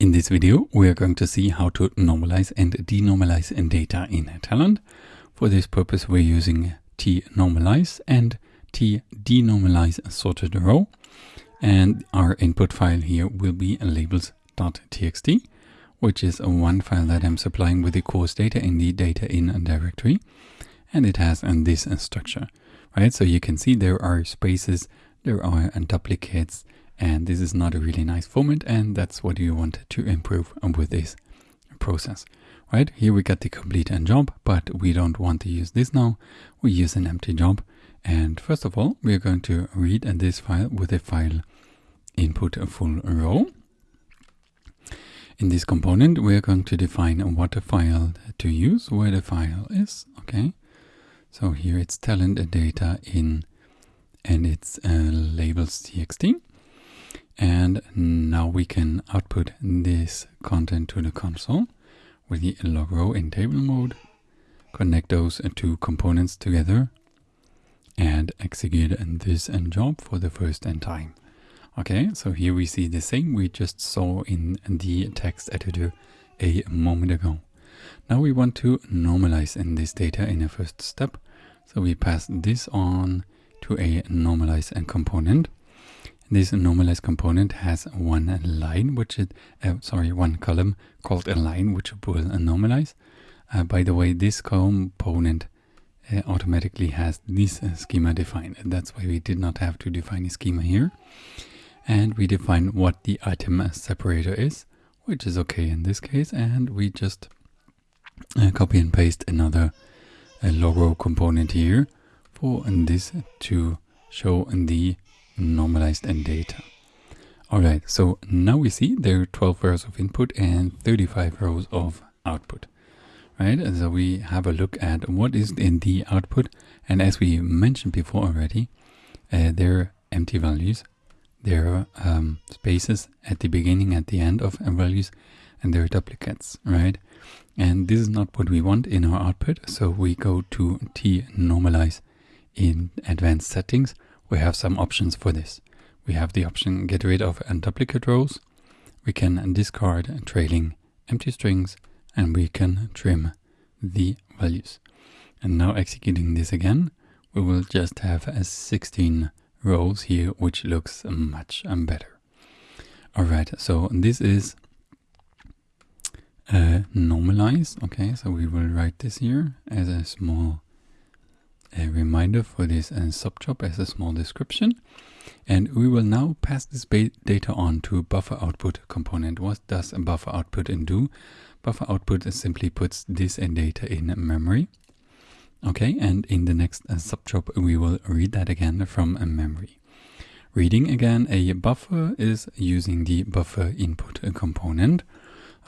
In this video, we are going to see how to normalize and denormalize data in Talend. For this purpose, we're using tnormalize and tdenormalize sorted row. And our input file here will be labels.txt, which is one file that I'm supplying with the course data in the data in directory. And it has uh, this uh, structure, right? So you can see there are spaces, there are duplicates, and this is not a really nice format and that's what you want to improve with this process right? Here we got the complete end job but we don't want to use this now. We use an empty job and first of all we are going to read this file with a file input full row. In this component we are going to define what file to use where the file is okay? So here it's talend data in and it's uh, labels txt and now we can output this content to the console with the log row in table mode, connect those two components together, and execute this end job for the first end time. Okay, so here we see the same we just saw in the text editor a moment ago. Now we want to normalize in this data in a first step. So we pass this on to a normalize and component. This normalize component has one line, which is, uh, sorry, one column called a line, which will normalize. Uh, by the way, this component uh, automatically has this uh, schema defined. That's why we did not have to define a schema here. And we define what the item separator is, which is okay in this case. And we just uh, copy and paste another uh, logrow component here for this to show the normalized and data. Alright, so now we see there are 12 rows of input and 35 rows of output. Right, so we have a look at what is in the output. And as we mentioned before already, uh, there are empty values. There are um, spaces at the beginning, at the end of values, and there are duplicates, right? And this is not what we want in our output. So we go to t-normalize in advanced settings we have some options for this. We have the option get rid of and duplicate rows. We can discard trailing empty strings and we can trim the values. And now executing this again, we will just have a 16 rows here, which looks much better. All right, so this is uh, normalize. Okay, so we will write this here as a small a reminder for this and subjob as a small description. And we will now pass this data on to buffer output component. What does a buffer output do? Buffer output simply puts this data in memory. Okay, and in the next uh, subjob, we will read that again from memory. Reading again, a buffer is using the buffer input component.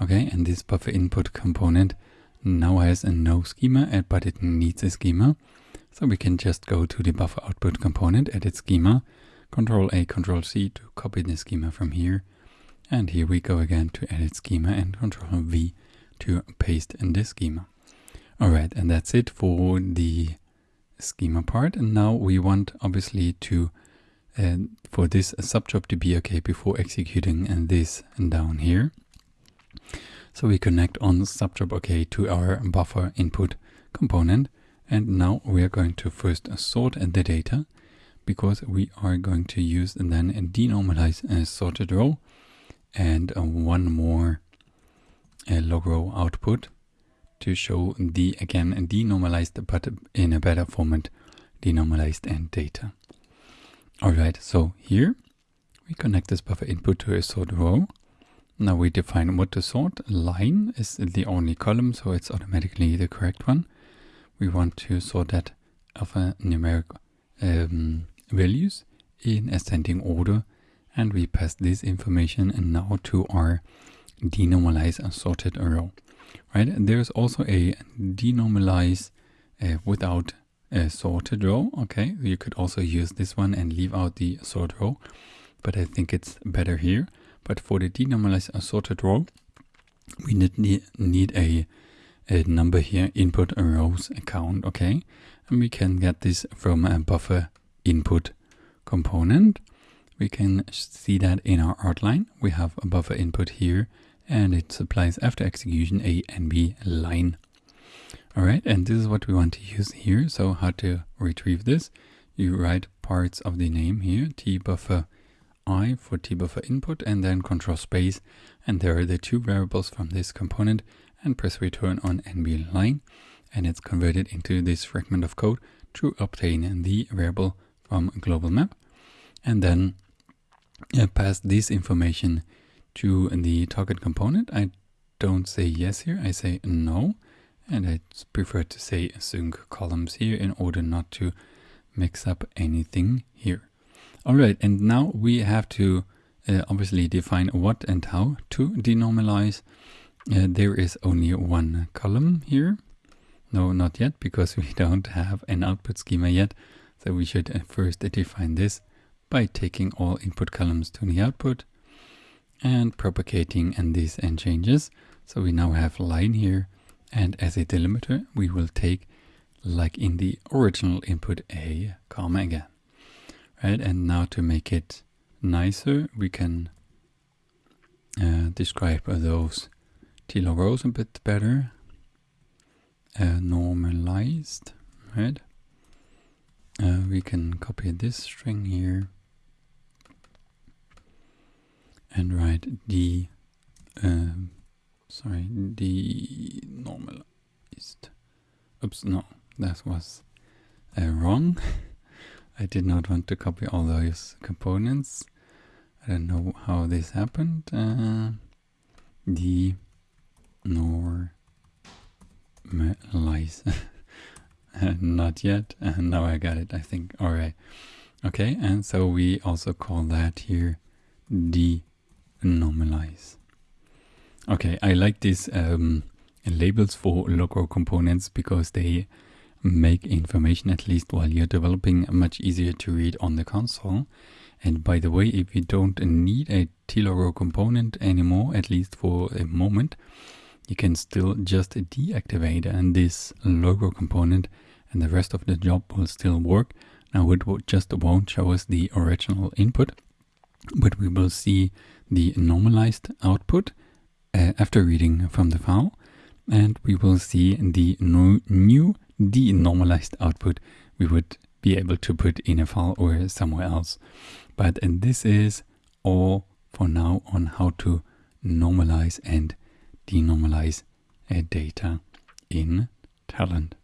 Okay, and this buffer input component now has a no schema, but it needs a schema. So we can just go to the buffer output component, edit schema, control A, control C to copy the schema from here. And here we go again to edit schema and control V to paste in the schema. Alright, and that's it for the schema part. And now we want obviously to uh, for this subjob to be okay before executing and this down here. So we connect on subjob okay to our buffer input component and now we are going to first sort the data because we are going to use then denormalize a sorted row and one more log row output to show the again denormalized but in a better format denormalized and data. Alright, so here we connect this buffer input to a sort row. Now we define what to sort. Line is the only column, so it's automatically the correct one we want to sort that of numeric um, values in ascending order. And we pass this information and now to our denormalize and sorted row right? There's also a denormalize uh, without a sorted row okay? You could also use this one and leave out the sort row but I think it's better here. But for the denormalize and sorted row we need, need a a number here, input rows account, okay? And we can get this from a buffer input component. We can see that in our outline. We have a buffer input here and it supplies after execution a NB line. Alright, and this is what we want to use here. So how to retrieve this? You write parts of the name here, tbuffer i for tbuffer input, and then control space, and there are the two variables from this component, and press return on NB line, and it's converted into this fragment of code to obtain the variable from global map, and then uh, pass this information to the target component. I don't say yes here, I say no. And I prefer to say sync columns here in order not to mix up anything here. All right, and now we have to uh, obviously define what and how to denormalize. Uh, there is only one column here. No, not yet, because we don't have an output schema yet. So we should uh, first define this by taking all input columns to the output and propagating and these and changes. So we now have line here and as a delimiter we will take like in the original input a comma again. Right, and now to make it nicer we can uh, describe those TILO rows a bit better. Uh, normalized, right? Uh, we can copy this string here and write D, um, sorry D normalized oops no that was uh, wrong I did not want to copy all those components I don't know how this happened uh, the uh, not yet and now I got it I think all right okay and so we also call that here the normalize. Okay, I like these um, labels for local components because they make information, at least while you're developing, much easier to read on the console. And by the way, if you don't need a tLogRow component anymore, at least for a moment, you can still just deactivate and this logrow component and the rest of the job will still work. Now it just won't show us the original input, but we will see the normalized output uh, after reading from the file and we will see the no, new denormalized output we would be able to put in a file or somewhere else. But and this is all for now on how to normalize and denormalize a data in Talend.